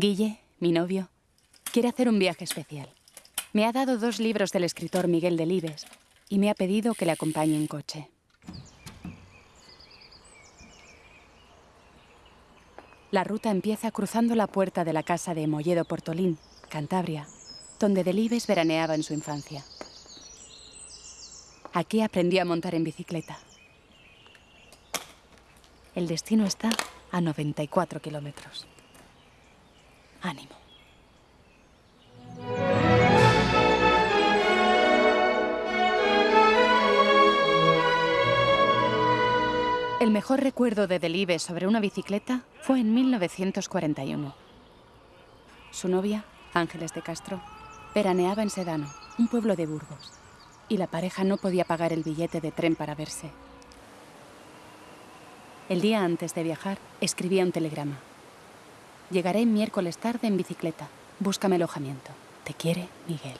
Guille, mi novio, quiere hacer un viaje especial. Me ha dado dos libros del escritor Miguel Delibes y me ha pedido que le acompañe en coche. La ruta empieza cruzando la puerta de la casa de Molledo Portolín, Cantabria, donde Delibes veraneaba en su infancia. Aquí aprendí a montar en bicicleta. El destino está a 94 kilómetros. Ánimo. El mejor recuerdo de Delibes sobre una bicicleta fue en 1941. Su novia, Ángeles de Castro, veraneaba en Sedano, un pueblo de Burgos, y la pareja no podía pagar el billete de tren para verse. El día antes de viajar, escribía un telegrama. Llegaré miércoles tarde en bicicleta. Búscame alojamiento. Te quiere, Miguel.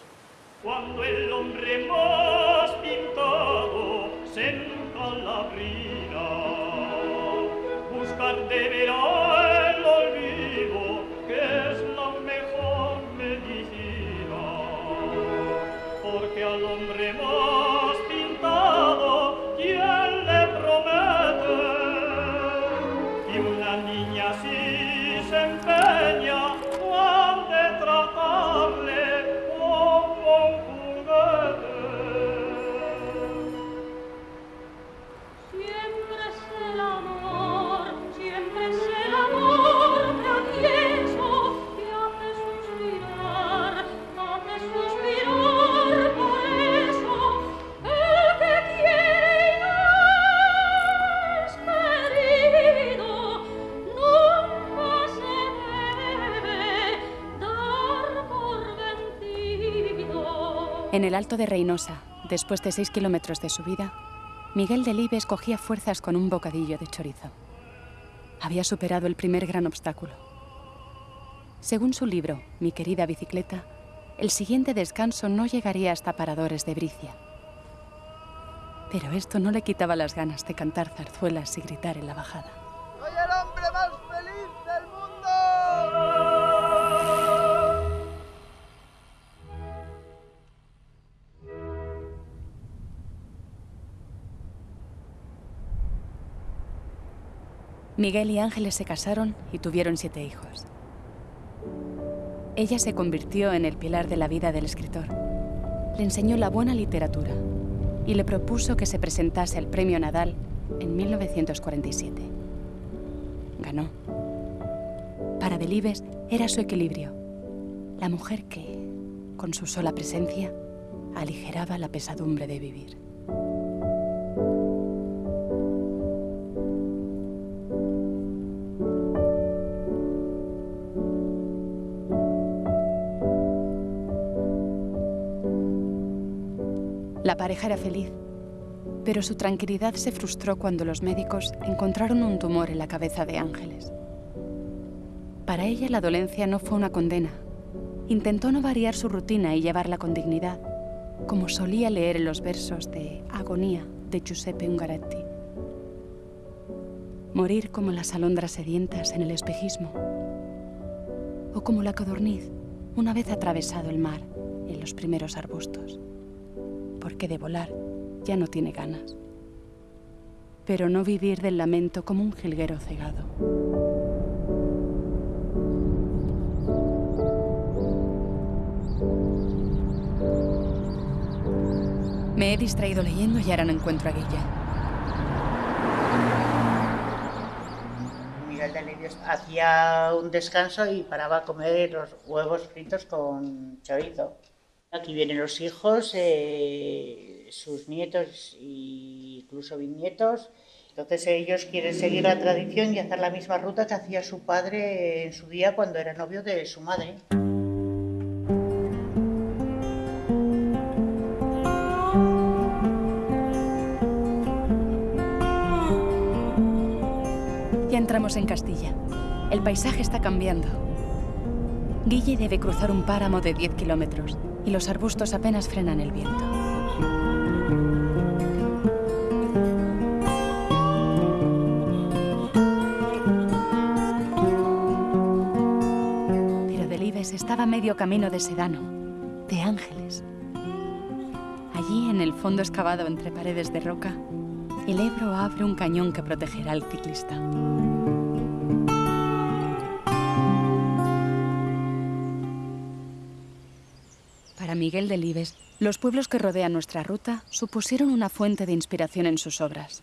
Cuando el hombre más pintado se la buscar deberá En el Alto de Reynosa, después de seis kilómetros de subida, Miguel Delibes cogía fuerzas con un bocadillo de chorizo. Había superado el primer gran obstáculo. Según su libro, Mi querida bicicleta, el siguiente descanso no llegaría hasta Paradores de Bricia. Pero esto no le quitaba las ganas de cantar zarzuelas y gritar en la bajada. Miguel y Ángeles se casaron y tuvieron siete hijos. Ella se convirtió en el pilar de la vida del escritor. Le enseñó la buena literatura y le propuso que se presentase al Premio Nadal en 1947. Ganó. Para Delibes era su equilibrio, la mujer que, con su sola presencia, aligeraba la pesadumbre de vivir. La pareja era feliz, pero su tranquilidad se frustró cuando los médicos encontraron un tumor en la cabeza de Ángeles. Para ella la dolencia no fue una condena. Intentó no variar su rutina y llevarla con dignidad, como solía leer en los versos de Agonía de Giuseppe Ungaretti. Morir como las alondras sedientas en el espejismo, o como la codorniz una vez atravesado el mar en los primeros arbustos porque de volar ya no tiene ganas. Pero no vivir del lamento como un jilguero cegado. Me he distraído leyendo y ahora no encuentro a Guilla. Hacía un descanso y paraba a comer los huevos fritos con chorizo. Aquí vienen los hijos, eh, sus nietos e incluso bisnietos. Entonces ellos quieren seguir la tradición y hacer la misma ruta que hacía su padre en su día cuando era novio de su madre. Ya entramos en Castilla. El paisaje está cambiando. Guille debe cruzar un páramo de 10 kilómetros y los arbustos apenas frenan el viento. Delibes estaba medio camino de Sedano, de Ángeles. Allí, en el fondo excavado entre paredes de roca, el Ebro abre un cañón que protegerá al ciclista. Miguel Delibes, los pueblos que rodean nuestra ruta supusieron una fuente de inspiración en sus obras.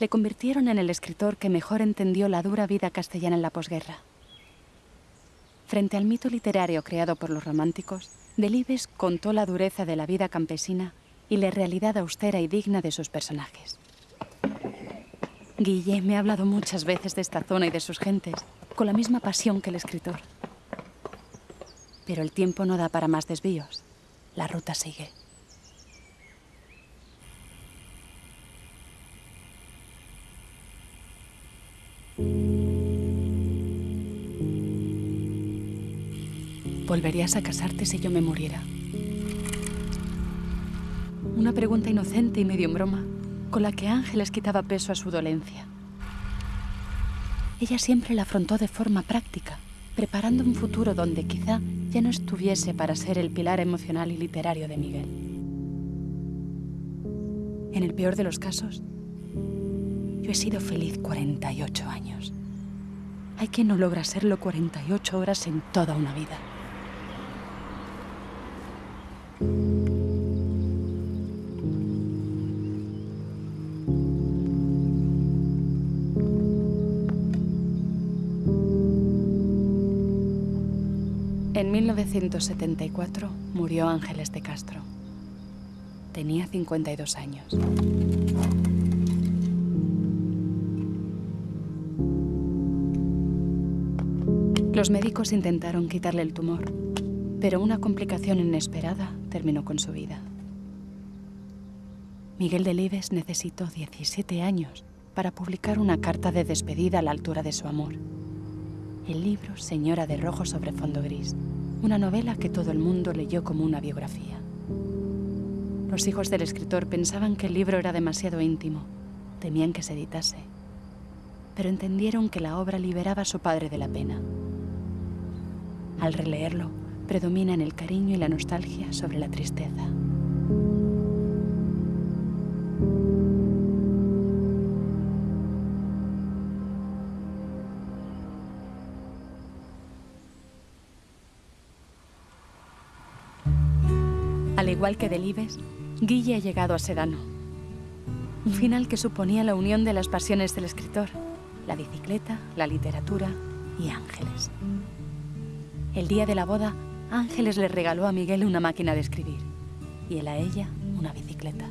Le convirtieron en el escritor que mejor entendió la dura vida castellana en la posguerra. Frente al mito literario creado por los románticos, Delibes contó la dureza de la vida campesina y la realidad austera y digna de sus personajes. Guille me ha hablado muchas veces de esta zona y de sus gentes, con la misma pasión que el escritor. Pero el tiempo no da para más desvíos. La ruta sigue. ¿Volverías a casarte si yo me muriera? Una pregunta inocente y medio en broma, con la que Ángeles quitaba peso a su dolencia. Ella siempre la afrontó de forma práctica, preparando un futuro donde quizá ya no estuviese para ser el pilar emocional y literario de Miguel. En el peor de los casos, yo he sido feliz 48 años. Hay quien no logra serlo 48 horas en toda una vida. En 1974 murió Ángeles de Castro. Tenía 52 años. Los médicos intentaron quitarle el tumor, pero una complicación inesperada terminó con su vida. Miguel Delibes necesitó 17 años para publicar una carta de despedida a la altura de su amor. El libro Señora de Rojo sobre fondo gris, una novela que todo el mundo leyó como una biografía. Los hijos del escritor pensaban que el libro era demasiado íntimo, temían que se editase, pero entendieron que la obra liberaba a su padre de la pena. Al releerlo, predominan el cariño y la nostalgia sobre la tristeza. Al igual que Delibes, Guille ha llegado a Sedano. Un final que suponía la unión de las pasiones del escritor, la bicicleta, la literatura y Ángeles. El día de la boda, Ángeles le regaló a Miguel una máquina de escribir y él a ella una bicicleta.